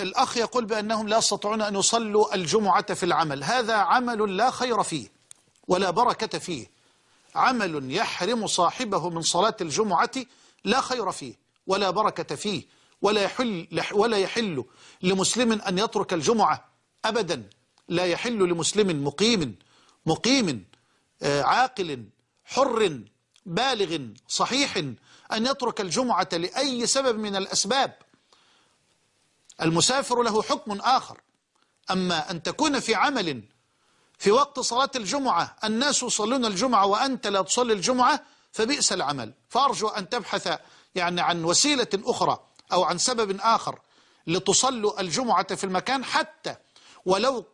الأخ يقول بأنهم لا يستطيعون أن يصلوا الجمعة في العمل. هذا عمل لا خير فيه ولا بركة فيه. عمل يحرم صاحبه من صلاة الجمعة لا خير فيه ولا بركة فيه ولا يحل, ولا يحل لمسلم أن يترك الجمعة أبدا. لا يحل لمسلم مقيم مقيم آه، عاقل حر بالغ صحيح أن يترك الجمعة لأي سبب من الأسباب. المسافر له حكم آخر. أما أن تكون في عمل في وقت صلاة الجمعة الناس يصلون الجمعة وأنت لا تصلي الجمعة فبئس العمل. فأرجو أن تبحث يعني عن وسيلة أخرى أو عن سبب آخر لتصلوا الجمعة في المكان حتى ولو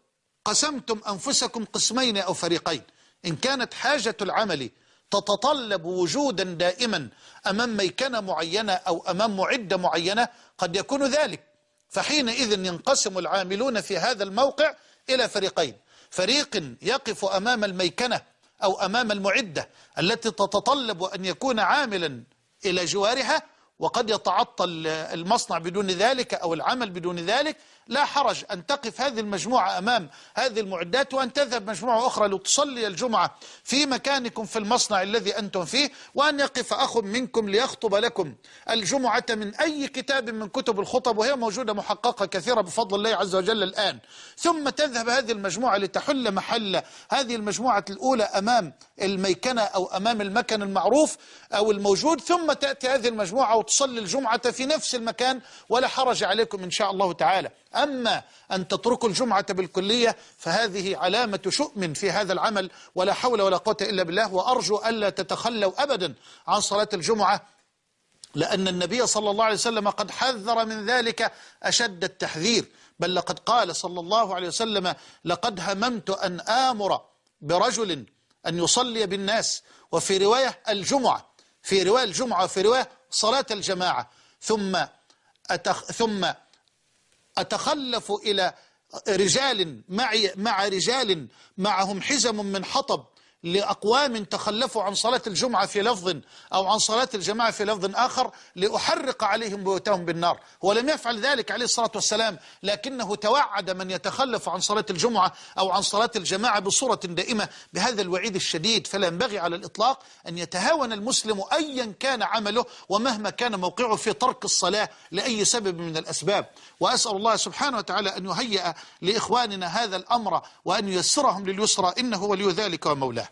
قسمتم أنفسكم قسمين أو فريقين. إن كانت حاجة العمل تتطلب وجودا دائما أمام ميكنة معينة أو أمام معدة معينة قد يكون ذلك. فحينئذ ينقسم العاملون في هذا الموقع إلى فريقين. فريق يقف أمام الميكنة أو أمام المعدة التي تتطلب أن يكون عاملا إلى جوارها وقد يتعطل المصنع بدون ذلك أو العمل بدون ذلك لا حرج أن تقف هذه المجموعة أمام هذه المعدات وأن تذهب مجموعة أخرى لتصلي الجمعة في مكانكم في المصنع الذي أنتم فيه وأن يقف أخ منكم ليخطب لكم. الجمعة من أي كتاب من كتب الخطب وهي موجودة محققة كثيرة بفضل الله عز وجل الآن. ثم تذهب هذه المجموعة لتحل محل هذه المجموعة الأولى أمام الميكنة أو أمام المكن المعروف أو الموجود ثم تأتي هذه المجموعة وتصلي الجمعة في نفس المكان ولا حرج عليكم إن شاء الله تعالى. أما أن تتركوا الجمعة بالكلية فهذه علامة شؤم في هذا العمل ولا حول ولا قوة إلا بالله. وأرجو ألا تتخلوا أبدا عن صلاة الجمعة لأن النبي صلى الله عليه وسلم قد حذر من ذلك أشد التحذير. بل لقد قال صلى الله عليه وسلم لقد هممت أن آمر برجل أن يصلي بالناس. وفي رواية الجمعة في رواية الجمعة وفي رواية صلاة الجماعة. ثم أتخ ثم أتخلف إلى رجال معي مع رجال معهم حزم من حطب. لأقوام تخلفوا عن صلاة الجمعة في لفظ أو عن صلاة الجماعة في لفظ آخر لأحرق عليهم بيوتهم بالنار. هو لم يفعل ذلك عليه الصلاة والسلام لكنه توعد من يتخلف عن صلاة الجمعة أو عن صلاة الجماعة بصورة دائمة. بهذا الوعيد الشديد فلا ينبغي على الإطلاق أن يتهاون المسلم أيا كان عمله ومهما كان موقعه في ترك الصلاة لأي سبب من الأسباب. وأسأل الله سبحانه وتعالى أن يهيئ لإخواننا هذا الأمر وأن ييسرهم لليسرى إنه ولي ذلك ومولاه.